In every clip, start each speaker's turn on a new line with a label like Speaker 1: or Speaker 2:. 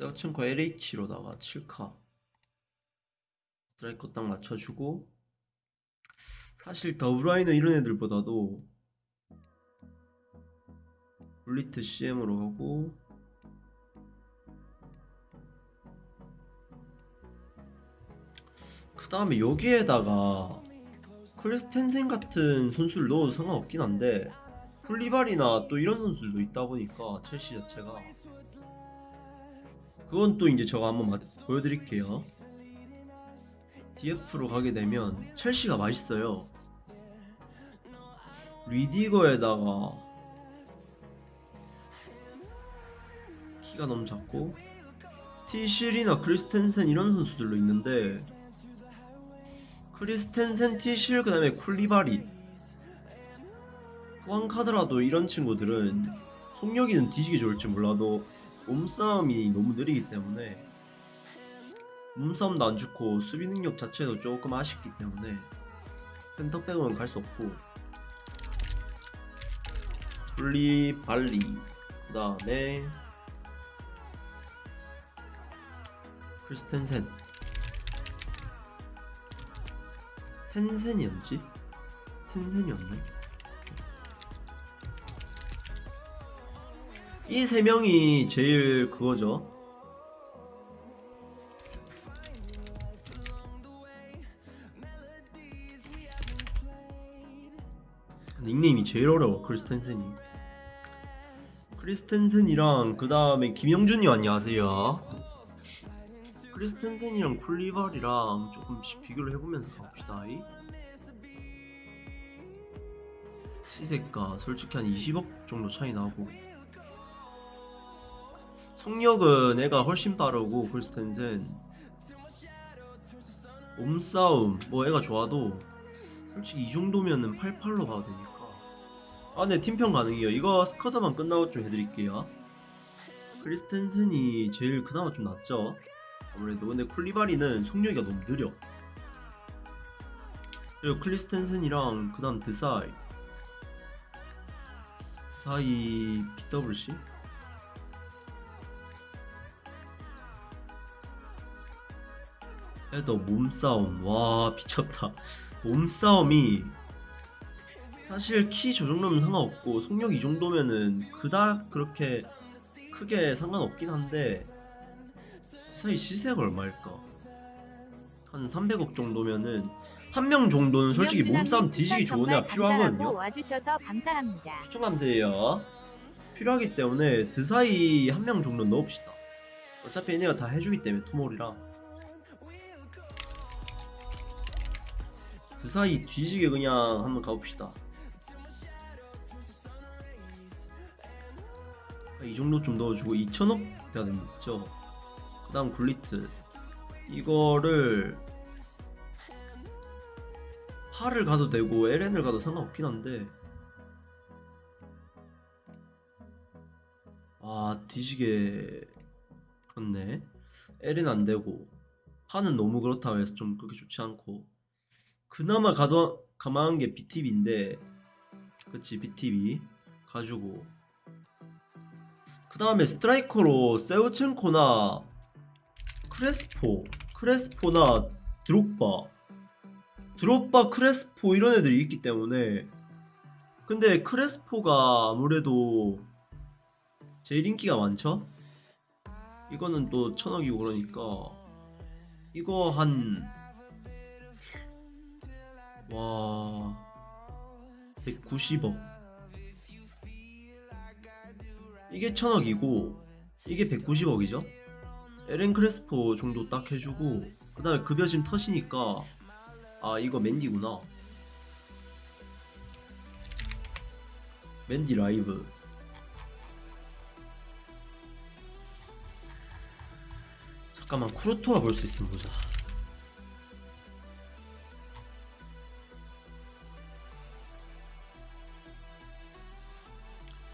Speaker 1: 셰우첸코 LH로다가 7카. 스트라이커 딱 맞춰주고. 사실 더브라이너 이런 애들보다도 굴리트 CM으로 하고. 그 다음에 여기에다가 크리스텐센 같은 선수를 넣어도 상관없긴 한데 풀리발이나 또 이런 선수들도 있다 보니까 첼시 자체가 그건 또 이제 제가 한번 마- 보여드릴게요. DF로 가게 되면 첼시가 맛있어요. 리디거에다가 키가 너무 작고 티실이나 크리스텐센 이런 선수들로 있는데 크리스텐센, 티실, 그 다음에 쿨리바리 후안카드라도 이런 친구들은 속력이는 뒤지게 좋을지 몰라도 몸싸움이 너무 느리기 때문에 몸싸움도 안 좋고 수비 능력 자체도 조금 아쉽기 때문에 센터백은 갈 수 없고 쿨리발리 그 다음에 크리스텐센 텐센이었지? 텐센이었나? 이 세 명이 제일 그거죠. 닉네임이 제일 어려워 크리스텐센이 크리스텐센이랑 그 다음에 김영준님 안녕하세요 크리스텐센이랑 쿨리발이랑 조금씩 비교를 해보면서 가봅시다 이. 시세가 솔직히 한 20억 정도 차이 나고 속력은 애가 훨씬 빠르고 크리스텐센 몸싸움 뭐 애가 좋아도 솔직히 이 정도면은 88로 가도 되니까. 아 네 팀평 가능해요. 이거 스쿼드만 끝나고 좀 해드릴게요. 크리스텐센이 제일 그나마 좀 낫죠? 아무래도. 근데 쿨리바리는 속력이 너무 느려. 그리고 크리스텐센이랑 그 다음 드사이. 드사이 BWC 애도 몸싸움. 와 미쳤다. 몸싸움이 사실 키 저 정도면 상관없고 속력 이 정도면은 그닥 그렇게 크게 상관없긴 한데 사이 시세가 얼마일까? 한 300억 정도면은 한 명 정도는 솔직히 몸싸움 뒤지기 좋은 애가 필요하거든요. 추천 감사해요. 필요하기 때문에 드사이 한 명 정도 넣읍시다. 어차피 얘네가 다 해주기 때문에 투몰이랑 드사이 뒤지게 그냥 한번 가봅시다. 이 정도 좀 넣어주고 2천억 돼야 됩니다 그 다음 굴리트. 이거를 파를 가도 되고 LN을 가도 상관없긴 한데. 아 뒤지게 그렇네. L은 안되고. 파는 너무 그렇다고 해서 좀 그렇게 좋지 않고 그나마 가도 가만한 게 BTB인데 그치 BTB 가지고. 그 다음에 스트라이커로 세우첸코나 크레스포 크레스포나 드록바. 드록바 크레스포 이런 애들이 있기 때문에. 근데 크레스포가 아무래도 제일 인기가 많죠? 이거는 또 천억이고 그러니까 이거 한 와... 190억. 이게 천억이고 이게 190억이죠? 에렌 크레스포 정도 딱 해주고 그 다음에 급여 지금 터시니까 아 이거 맨디구나. 맨디 라이브. 잠깐만 쿠르토와 볼 수 있으면 보자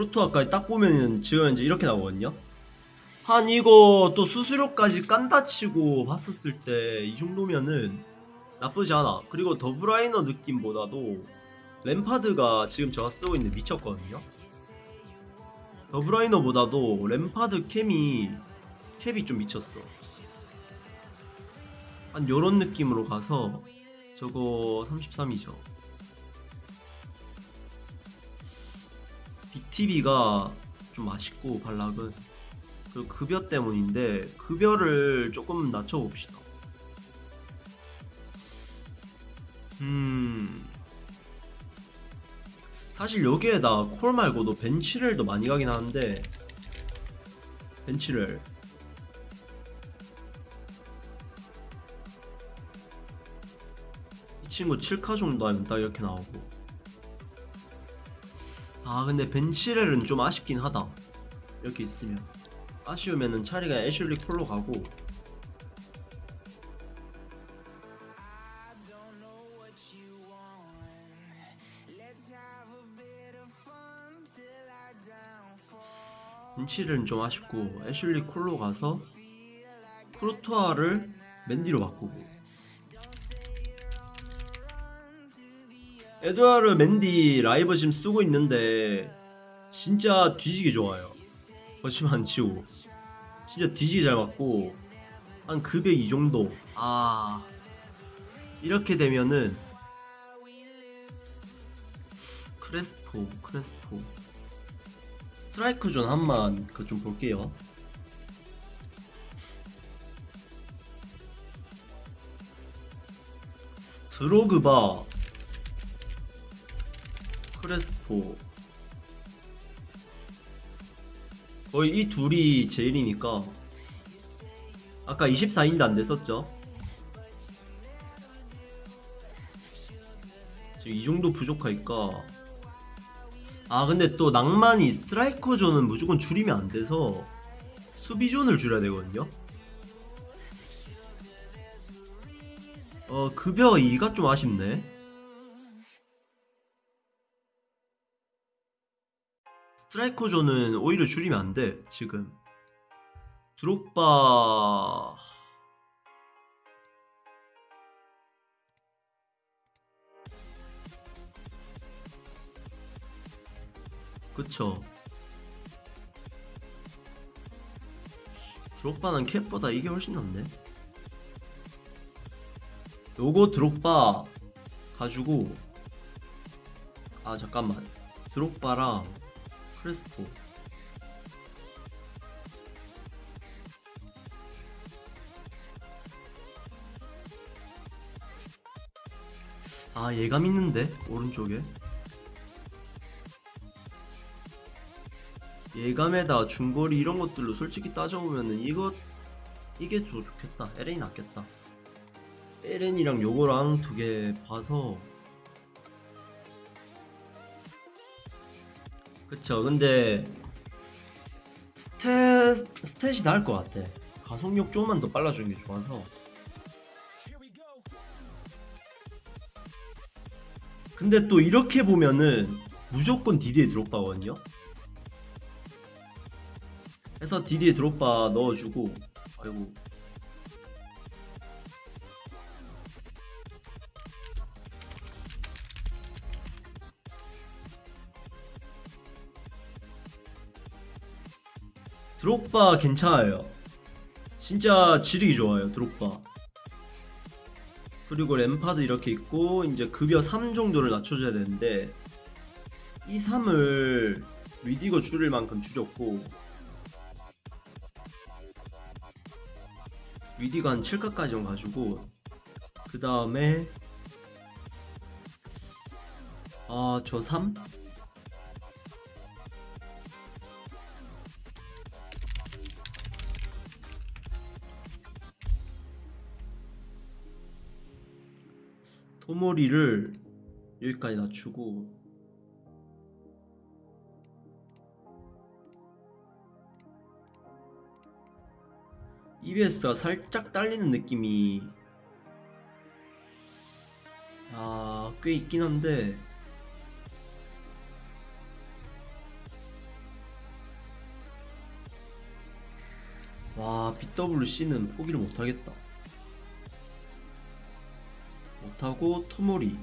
Speaker 1: 쿠르토아까지 딱 보면은 이제 이렇게 나오거든요 한 이거 또 수수료까지 깐다 치고 봤었을 때 이 정도면은 나쁘지 않아 그리고 더브라이너 느낌보다도 램파드가 지금 제가 쓰고 있는 미쳤거든요 더브라이너보다도 램파드 캠이 캡이 좀 미쳤어. 한 요런 느낌으로 가서 저거 33이죠. BTB가 좀 맛있고 발락은 그 급여 때문인데 급여를 조금 낮춰봅시다. 음. 사실 여기에다 콜 말고도 벤치렐도 많이 가긴 하는데 벤치렐 이 친구 7카 정도 하면 딱 이렇게 나오고 아 근데 벤 칠웰은 좀 아쉽긴 하다. 이렇게 있으면. 아쉬우면은 차라리 애슐리 콜로 가고. 벤 칠웰은 좀 아쉽고 애슐리 콜로 가서 쿠르투아를 멘디로 바꾸고 에두아르 멘디 라이브 지금 쓰고 있는데 진짜 뒤지게 좋아요. 안 치고. 진짜 뒤지게 잘 맞고 한 급여 이 정도. 아. 이렇게 되면은 크레스포 크레스포. 스트라이크 존 한만 그 좀 볼게요. 드로그바 크레스포. 거의 이 둘이 제일이니까. 아까 24인데 안 됐었죠? 지금 이 정도 부족하니까. 아 근데 또 낭만이 스트라이커 존은 무조건 줄이면 안 돼서 수비 존을 줄여야 되거든요? 어 급여 2가 좀 아쉽네 스트라이커 존은 오히려 줄이면 안 돼 지금. 드록바. 그쵸. 드록바는 캡보다 이게 훨씬 낫네. 요거 드록바 가지고 아 잠깐만. 드록바랑 크레스포. 아 예감 있는데? 오른쪽에? 예감에다 중거리 이런 것들로 솔직히 따져보면은 이거 이게 더 좋겠다. LN이 낫겠다. LN이랑 요거랑 두 개 봐서 그쵸 근데 스탯 스탯이 나을 것 같아. 가속력 조금만 더 빨라주는 게 좋아서. 근데 또 이렇게 보면은 무조건 디디에 드롭바거든요? 해서 디디에 드롭바 넣어주고 아이고 드롭바 괜찮아요. 진짜 지르기 좋아요, 드롭바. 그리고 램파드 이렇게 있고 이제 급여 3 정도를 낮춰줘야 되는데 이 3을 리디거 줄일 만큼 줄였고 리디가 한 7가까지 가지고 그 다음에 아저 3? 토모리를 여기까지 낮추고 EBS가 살짝 딸리는 느낌이 아, 꽤 있긴 한데 와, BWC는 포기를 못하겠다. 타고 토모리.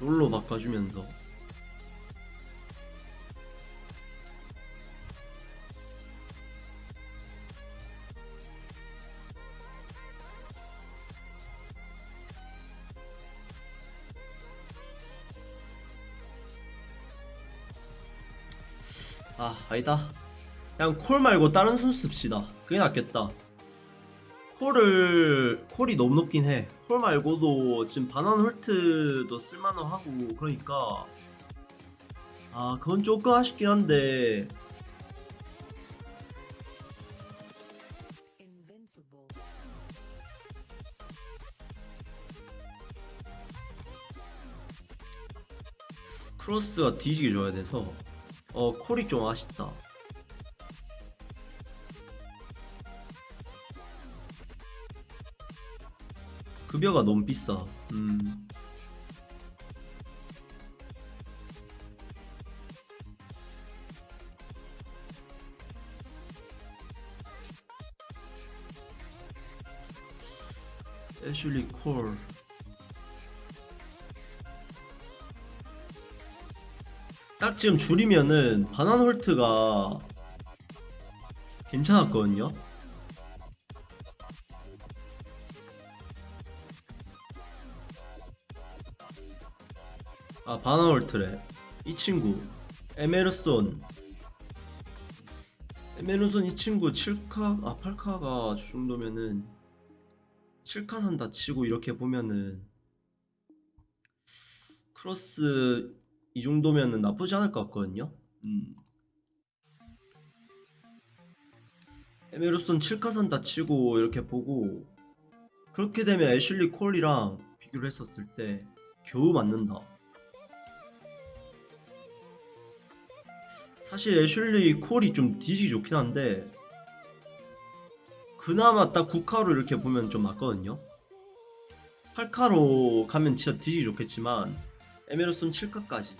Speaker 1: 롤로 바꿔주면서. 아 아니다. 그냥 콜 말고 다른 손 씁시다. 그게 낫겠다. 콜을 콜이 너무 높긴 해 콜 말고도 지금 바난 홀트도 쓸만은 하고 그러니까. 아 그건 조금 아쉽긴 한데. 크로스가 뒤지게 줘야 돼서. 어 콜이 좀 아쉽다 급여가 너무 비싸. 음. 애슐리 콜 딱 지금 줄이면은 바난 홀트가 괜찮았거든요. 바난 홀트래. 이 친구 에메르손. 에메르손 이 친구 7카 아 8카가 저 정도면은 7카 산다 치고 이렇게 보면은 크로스 이 정도면은 나쁘지 않을 것 같거든요. 음. 에메르손 7카산 다 치고 이렇게 보고 그렇게 되면 애슐리 콜이랑 비교를 했었을 때 겨우 맞는다. 사실 애슐리 콜이 좀 뒤지기 좋긴 한데 그나마 딱 9카로 이렇게 보면 좀 맞거든요. 8카로 가면 진짜 뒤지기 좋겠지만 에메르손 7카까지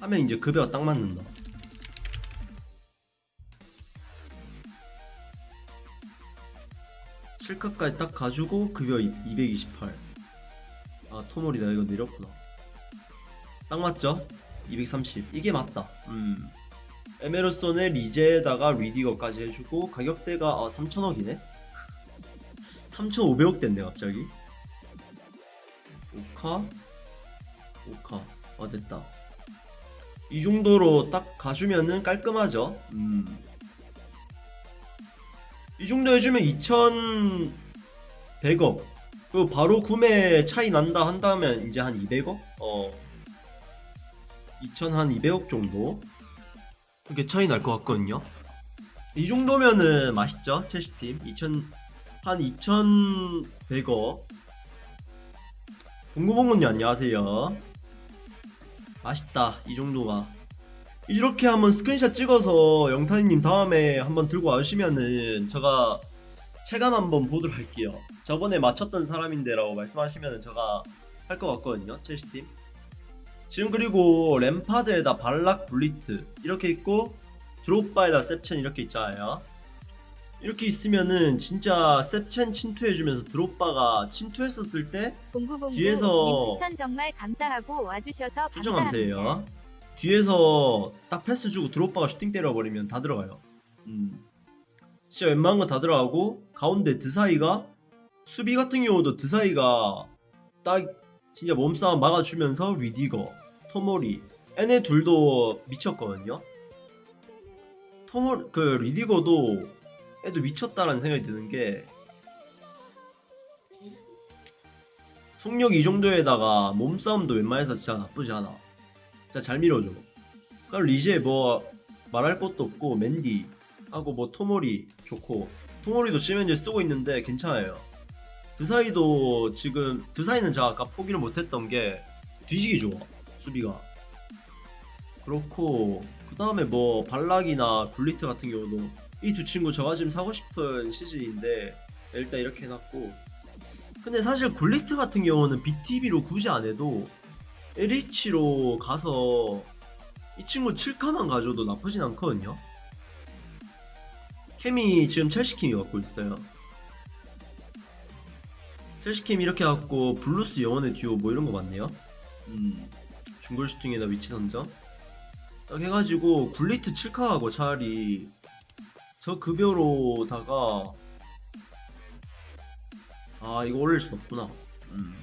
Speaker 1: 하면 이제 급여가 딱 맞는다. 칠카까지딱 가지고 급여 228. 아 토몰이다 이거 내렸구나. 딱 맞죠? 230. 이게 맞다. 음. 에메르손의 리제에다가 리디거까지 해주고 가격대가 아 3천억이네. 3,500억 됐네 갑자기. 5카 5카 아 됐다 이 정도로 딱 가주면은 깔끔하죠 음. 이 정도 해주면 2,100억 그리고 바로 구매 차이 난다 한다면 이제 한 200억? 어 2,000한 200억 정도 그렇게 차이 날 것 같거든요 이 정도면은 맛있죠 첼시팀 2,000 한 2,100억 공구봉군님 안녕하세요. 맛있다 이 정도가 이렇게 한번 스크린샷 찍어서 영탄이님 다음에 한번 들고 와주시면은 제가 체감 한번 보도록 할게요. 저번에 맞췄던 사람인데 라고 말씀하시면은 제가 할 것 같거든요. 첼시팀. 지금 그리고 램파드에다 발락 굴리트 이렇게 있고 드록바에다 셉첸 이렇게 있잖아요. 이렇게 있으면은 진짜 셉첸 침투해주면서 드록바가 침투했었을 때
Speaker 2: 공구봉구
Speaker 1: 뒤에서
Speaker 2: 님 추천 정말 감사하고 와주셔서 감사합니다.
Speaker 1: 감사해요. 뒤에서 딱 패스 주고 드록바가 슈팅 때려버리면 다 들어가요. 음. 진짜 웬만한 거다 들어가고 가운데 드사이가 수비 같은 경우도 드사이가 딱 진짜 몸싸움 막아주면서 뤼디거, 토모리 얘네 둘도 미쳤거든요. 토모 그 뤼디거도 애도 미쳤다라는 생각이 드는 게 속력 이 정도에다가 몸싸움도 웬만해서 진짜 나쁘지 않아. 진짜 잘 밀어줘. 그럼 리제 뭐 말할 것도 없고 맨디 하고 뭐 토모리 좋고 토모리도 현재 쓰고 있는데 괜찮아요. 드사이도 지금 드사이는 제가 아까 포기를 못했던 게 뒤지기 좋아 수비가. 그렇고 그 다음에 뭐 발락이나 굴리트 같은 경우도 이 두 친구 제가 지금 사고 싶은 시즌인데 일단 이렇게 해놨고 근데 사실 굴리트 같은 경우는 BTB로 굳이 안 해도 LH로 가서 이 친구 7카만 가져도 나쁘진 않거든요. 케미 지금 첼시 케미 갖고 있어요. 첼시 케미 이렇게 갖고 블루스 영혼의 듀오 뭐 이런 거 맞네요. 음, 중골 슈팅에다 위치 선정. 딱 해가지고 굴리트 7카하고 차라리 저 급여로다가 아 이거 올릴 순 없구나. 음.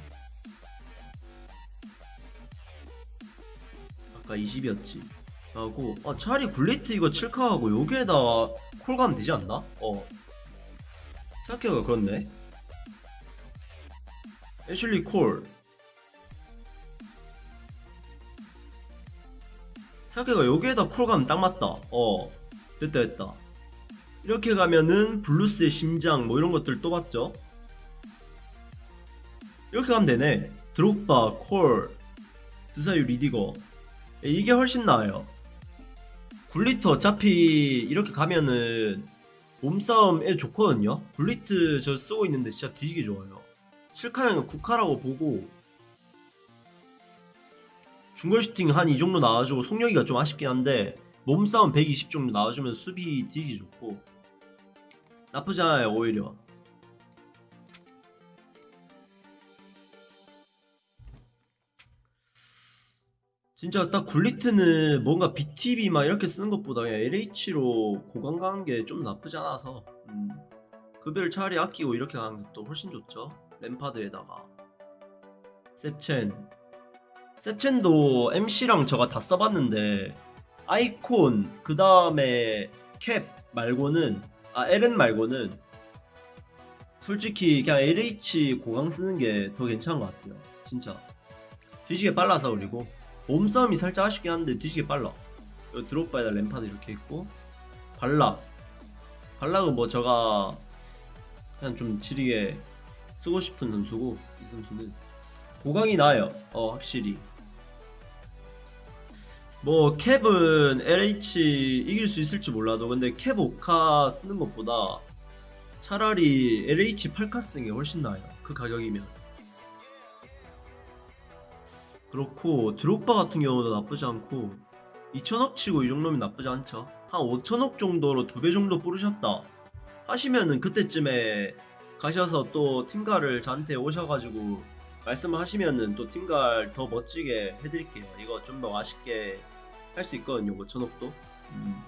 Speaker 1: 아까 20이었지. 하고 아 차라리 굴리트 이거 7카하고 여기에다 콜 가면 되지 않나? 어 생각해보니까 그렇네 애슐리 콜. 생각해봐 여기에다 콜 가면 딱 맞다. 어 됐다 됐다. 이렇게 가면은 블루스의 심장 뭐 이런 것들 또 봤죠? 이렇게 가면 되네. 드록바 콜 드사이 뤼디거. 이게 훨씬 나아요. 굴리트 어차피 이렇게 가면은 몸싸움에 좋거든요. 굴리트 저 쓰고 있는데 진짜 뒤지게 좋아요 실카형은 국카라고 보고 중거리 슈팅 한 이 정도 나와주고 속력이가 좀 아쉽긴 한데 몸싸움 120 정도 나와주면 수비 뒤지기 좋고 나쁘지 않아요 오히려. 진짜 딱 굴리트는 뭔가 BTB 막 이렇게 쓰는 것보다 LH로 고강 가는 게 좀 나쁘지 않아서 음, 급여를 차라리 아끼고 이렇게 가는 것도 훨씬 좋죠 램파드에다가. 셉첸. 셉첸도 MC랑 저가 다 써봤는데 아이콘 그 다음에 캡 말고는 아 LN 말고는 솔직히 그냥 LH 고강 쓰는 게 더 괜찮은 것 같아요. 진짜. 뒤지게 빨라서 그리고 몸싸움이 살짝 아쉽긴 한데 뒤지게 빨라. 드롭바에다 램파드 이렇게 있고 발락. 발락은 뭐 제가 그냥 좀 지리게 쓰고 싶은 선수고 이 선수는 보강이 나아요. 어 확실히. 뭐 캡은 LH 이길 수 있을지 몰라도 근데 캡 5카 쓰는 것보다 차라리 LH 8카 쓰는 게 훨씬 나아요. 그 가격이면. 그렇고 드록바 같은 경우도 나쁘지 않고 2천억 치고 이 정도면 나쁘지 않죠. 한 5천억 정도로 두 배 정도 뿌르셨다 하시면은 그때쯤에 가셔서 또 팀가를 저한테 오셔가지고 말씀을 하시면은 또 팀갈 더 멋지게 해드릴게요 이거 좀 더 맛있게 할 수 있거든요 5천억도 음.